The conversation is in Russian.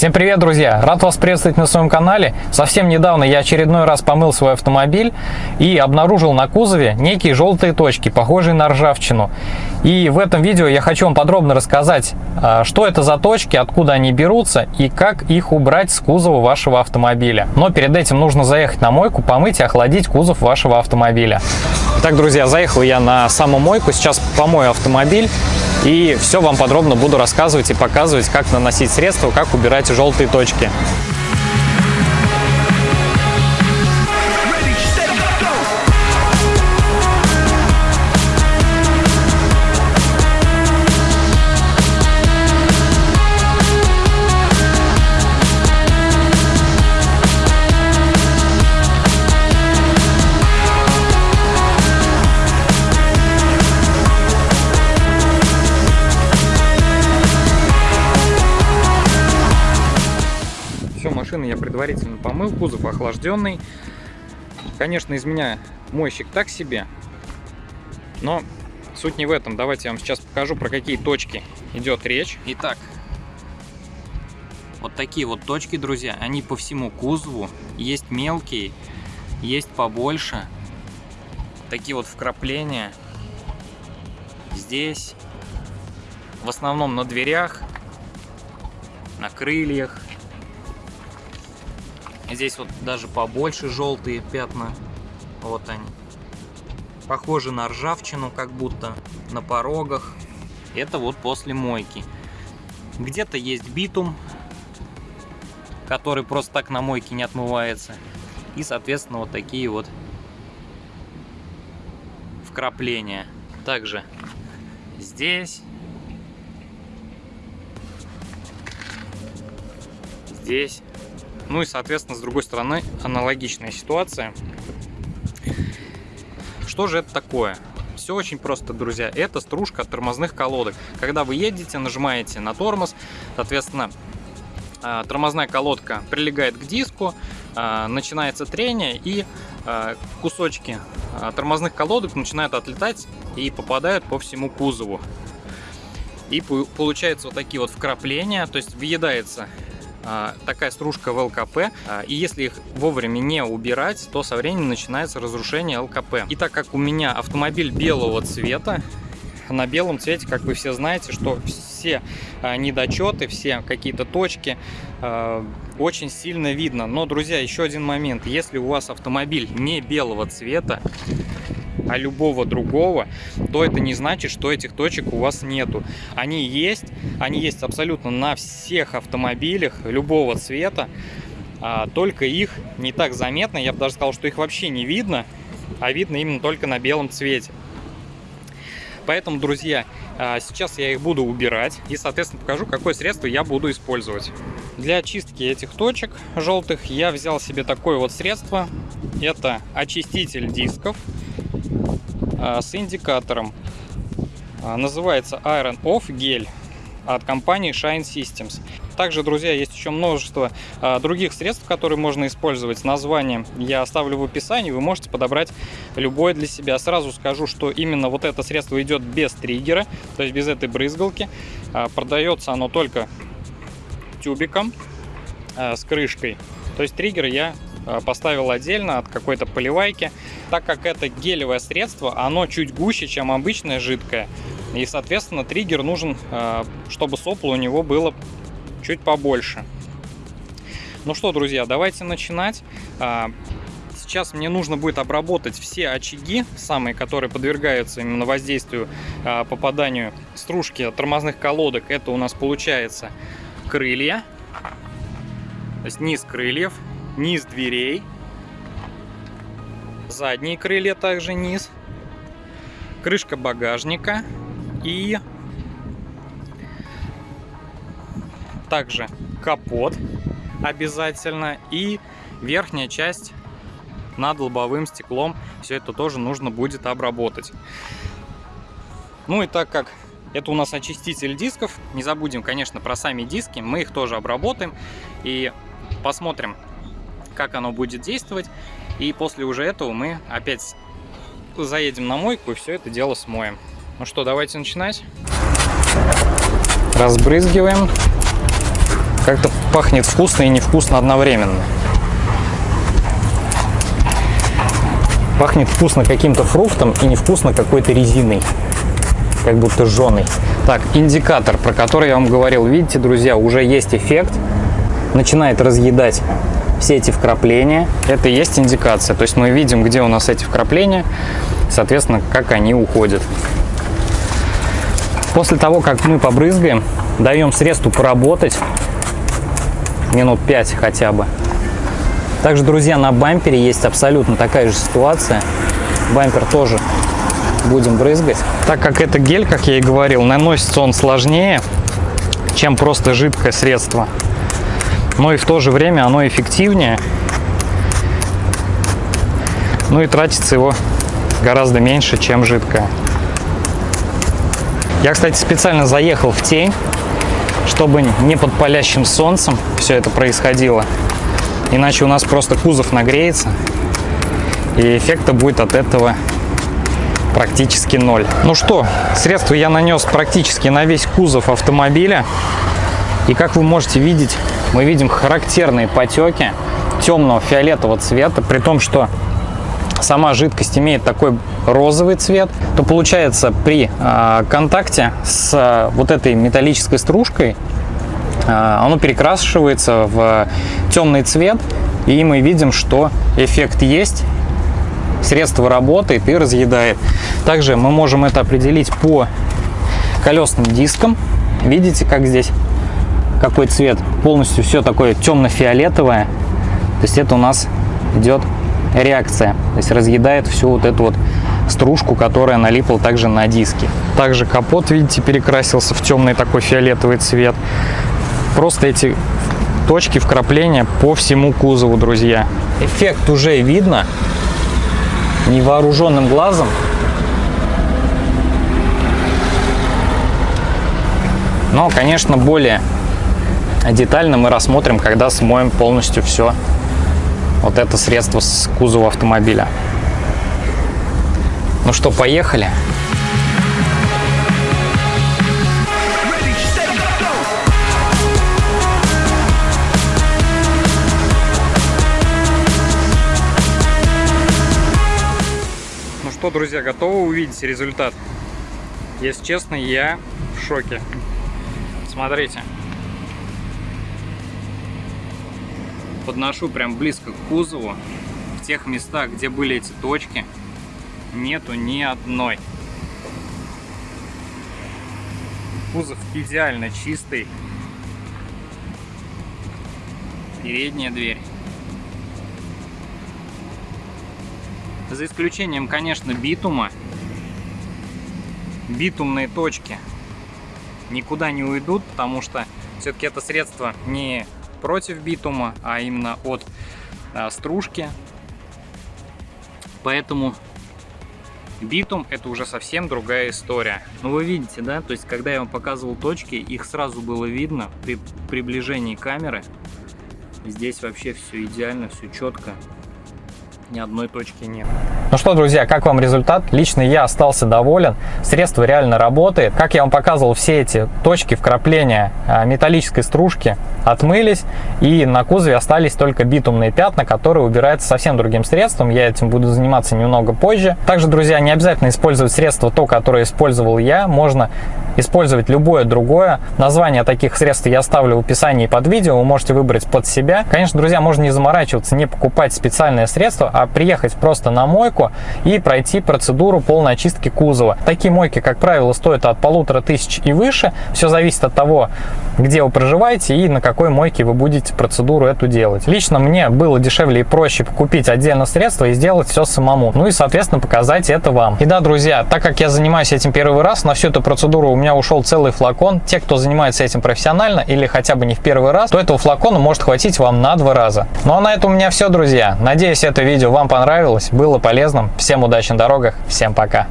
Всем привет, друзья! Рад вас приветствовать на своем канале. Совсем недавно я очередной раз помыл свой автомобиль и обнаружил на кузове некие желтые точки, похожие на ржавчину. И в этом видео я хочу вам подробно рассказать, а, что это за точки, откуда они берутся и как их убрать с кузова вашего автомобиля. Но перед этим нужно заехать на мойку, помыть и охладить кузов вашего автомобиля. Итак, друзья, заехал я на саму мойку, сейчас помою автомобиль и все вам подробно буду рассказывать и показывать, как наносить средства, как убирать желтые точки. Предварительно помыл, кузов охлажденный. Конечно, из меня мойщик так себе, но суть не в этом. Давайте я вам сейчас покажу, про какие точки идет речь. Итак, вот такие вот точки, друзья, они по всему кузову. Есть мелкие, есть побольше. Такие вот вкрапления. Здесь. В основном на дверях, на крыльях, Здесь вот даже побольше желтые пятна. Вот они. Похожи на ржавчину, как будто на порогах. Это вот после мойки. Где-то есть битум, который просто так на мойке не отмывается. И, соответственно, вот такие вот вкрапления. Также здесь. Здесь. Ну и, соответственно, с другой стороны, аналогичная ситуация. Что же это такое? Все очень просто, друзья. Это стружка от тормозных колодок. Когда вы едете, нажимаете на тормоз, соответственно, а, тормозная колодка прилегает к диску, а, начинается трение и а, кусочки тормозных колодок начинают отлетать и попадают по всему кузову. И получается вот такие вот вкрапления, то есть въедается такая стружка в ЛКП, а, и если их вовремя не убирать, то со временем начинается разрушение ЛКП. И так как у меня автомобиль белого цвета, на белом цвете, как вы все знаете, что все а, недочеты, все какие-то точки очень сильно видно. Но, друзья, еще один момент. Если у вас автомобиль не белого цвета, а любого другого, то это не значит, что этих точек у вас нету. Они есть, они есть абсолютно на всех автомобилях любого цвета, а, только их не так заметно, я бы даже сказал, что их вообще не видно, а видно именно только на белом цвете. Поэтому, друзья, а, сейчас я их буду убирать и, соответственно, покажу, какое средство я буду использовать. Для очистки этих точек желтых я взял себе такое вот средство. Это очиститель дисков. А, с индикатором. А, называется Iron Off гель от компании Shine Systems. Также, друзья, есть еще множество а, других средств, которые можно использовать. Название я оставлю в описании, вы можете подобрать любое для себя. Сразу скажу, что именно вот это средство идет без триггера, то есть без этой брызгалки. продается оно только тюбиком с крышкой. То есть триггер я Э, поставил отдельно от какой-то поливайки. Так как это гелевое средство, оно чуть гуще, чем обычное жидкое. И, соответственно, триггер нужен, э, чтобы сопло у него было чуть побольше. Ну что, друзья, давайте начинать. Э, сейчас мне нужно будет обработать все очаги, самые, которые подвергаются именно воздействию, попаданию стружки тормозных колодок. Это у нас получается крылья, то есть низ крыльев, низ дверей, задние крылья также низ, крышка багажника и также капот обязательно и верхняя часть над лобовым стеклом. Все это тоже нужно будет обработать. Ну и так как это у нас очиститель дисков, не забудем, конечно, про сами диски. Мы их тоже обработаем и посмотрим, как оно будет действовать. И после уже этого мы опять заедем на мойку и все это дело смоем. Ну что, давайте начинать. Разбрызгиваем. Как-то пахнет вкусно и невкусно одновременно. Пахнет вкусно каким-то фруктом и невкусно какой-то резиной. Как будто жженый. Так, индикатор, про который я вам говорил. Видите, друзья, уже есть эффект. Начинает разъедать все эти вкрапления. Это и есть индикация. То есть мы видим, где у нас эти вкрапления, соответственно, как они уходят. После того, как мы побрызгаем, даем средству поработать минут 5 хотя бы. Также, друзья, на бампере есть абсолютно такая же ситуация. Бампер тоже будем брызгать. Так как это гель, как я и говорил, наносится он сложнее, чем просто жидкое средство. Но и в то же время оно эффективнее. Ну и тратится его гораздо меньше, чем жидкое. Я, кстати, специально заехал в тень, чтобы не под палящим солнцем все это происходило. Иначе у нас просто кузов нагреется, и эффекта будет от этого практически ноль. Ну что, средство я нанес практически на весь кузов автомобиля. И как вы можете видеть, мы видим характерные потеки темного фиолетового цвета, при том, что сама жидкость имеет такой розовый цвет, то получается при э, контакте с э, вот этой металлической стружкой э, оно перекрашивается в темный цвет, и мы видим, что эффект есть, средство работает и разъедает. Также мы можем это определить по колесным дискам. Видите, как здесь какой цвет? Полностью все такое темно-фиолетовое. То есть это у нас идет реакция. То есть разъедает всю вот эту вот стружку, которая налипла также на диски. Также капот, видите, перекрасился в темный такой фиолетовый цвет. Просто эти точки вкрапления по всему кузову, друзья. Эффект уже видно невооруженным глазом. Но, конечно, более детально мы рассмотрим, когда смоем полностью все вот это средство с кузова автомобиля. Ну что, поехали. Ну что, друзья, готовы увидеть результат? Если честно, я в шоке. Смотрите. Подношу прям близко к кузову. В тех местах, где были эти точки, нету ни одной. Кузов идеально чистый. Передняя дверь. За исключением, конечно, битума. Битумные точки никуда не уйдут, потому что все-таки это средство не против битума, а именно от а, стружки. Поэтому битум это уже совсем другая история. Ну вы видите, да, то есть когда я вам показывал точки, их сразу было видно при приближении камеры. Здесь вообще все идеально, все четко ни одной точки нет. Ну что, друзья, как вам результат? Лично я остался доволен. Средство реально работает. Как я вам показывал, все эти точки вкрапления а, металлической стружки отмылись, и на кузове остались только битумные пятна, которые убираются совсем другим средством. Я этим буду заниматься немного позже. Также, друзья, не обязательно использовать средство то, которое использовал я. Можно использовать любое другое. Название таких средств я оставлю в описании под видео, вы можете выбрать под себя. Конечно, друзья, можно не заморачиваться, не покупать специальное средство, а приехать просто на мойку и пройти процедуру полной очистки кузова. Такие мойки, как правило, стоят от полутора тысяч и выше. Все зависит от того, где вы проживаете и на какой мойке вы будете процедуру эту делать. Лично мне было дешевле и проще купить отдельно средство и сделать все самому. Ну и, соответственно, показать это вам. И да, друзья, так как я занимаюсь этим первый раз, на всю эту процедуру у меня ушел целый флакон. Те, кто занимается этим профессионально или хотя бы не в первый раз, то этого флакона может хватить вам на два раза. Ну а на этом у меня все, друзья. Надеюсь, это видео вам понравилось, было полезным. Всем удачи на дорогах, всем пока.